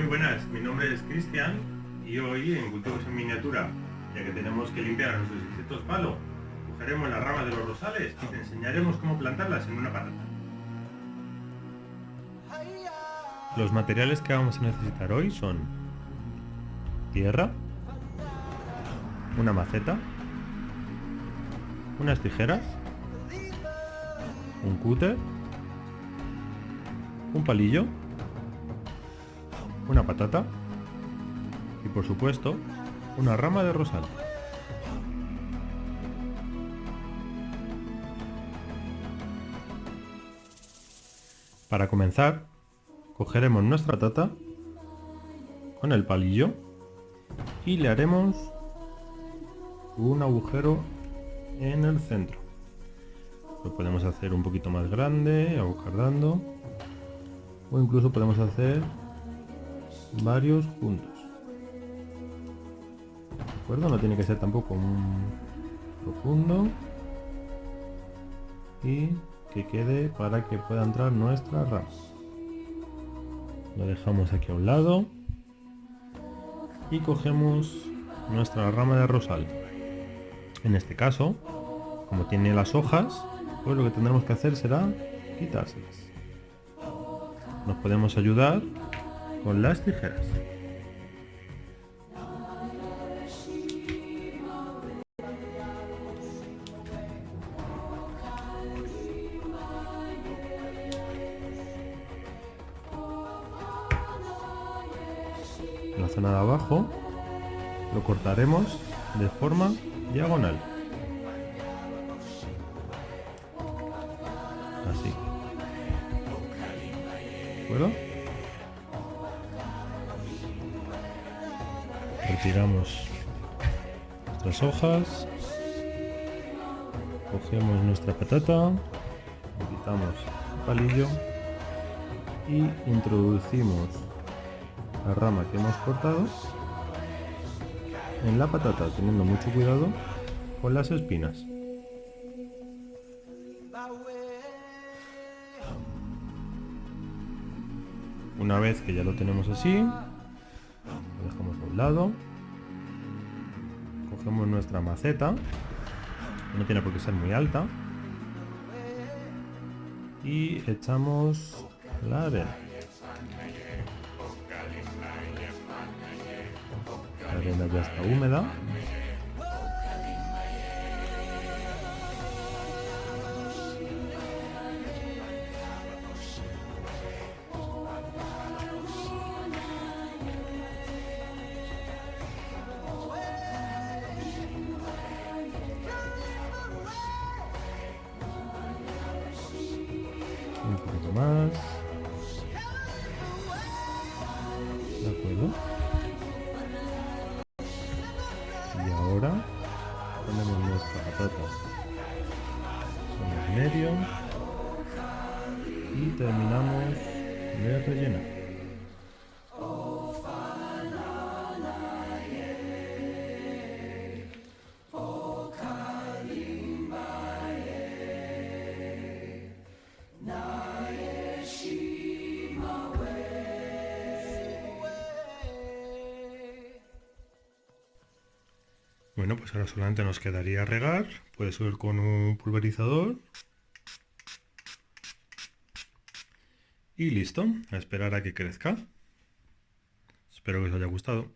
Muy buenas, mi nombre es Cristian y hoy en Cultivos en Miniatura, ya que tenemos que limpiar nuestros insectos palo, cogeremos las ramas de los rosales y te enseñaremos cómo plantarlas en una patata. Los materiales que vamos a necesitar hoy son tierra, una maceta, unas tijeras, un cúter, un palillo, una patata y por supuesto una rama de rosal. Para comenzar, cogeremos nuestra patata con el palillo y le haremos un agujero en el centro. Lo podemos hacer un poquito más grande, aguardando, o incluso podemos hacer varios juntos. ¿De acuerdo? No tiene que ser tampoco un profundo. Y que quede para que pueda entrar nuestra rama. Lo dejamos aquí a un lado. Y cogemos nuestra rama de rosal. En este caso, como tiene las hojas, pues lo que tendremos que hacer será quitárselas. Nos podemos ayudar con las tijeras. la zona de abajo lo cortaremos de forma diagonal. Así. ¿De acuerdo? Retiramos nuestras hojas. Cogemos nuestra patata. Quitamos el palillo. Y introducimos la rama que hemos cortado en la patata, teniendo mucho cuidado con las espinas. Una vez que ya lo tenemos así, lo dejamos a un lado, cogemos nuestra maceta, no tiene por qué ser muy alta, y echamos la arena. La arena ya está húmeda. De acuerdo. Y ahora ponemos nuestra patata el medio y terminamos de rellenar. Bueno, pues ahora solamente nos quedaría regar. Puede ser con un pulverizador. Y listo, a esperar a que crezca. Espero que os haya gustado.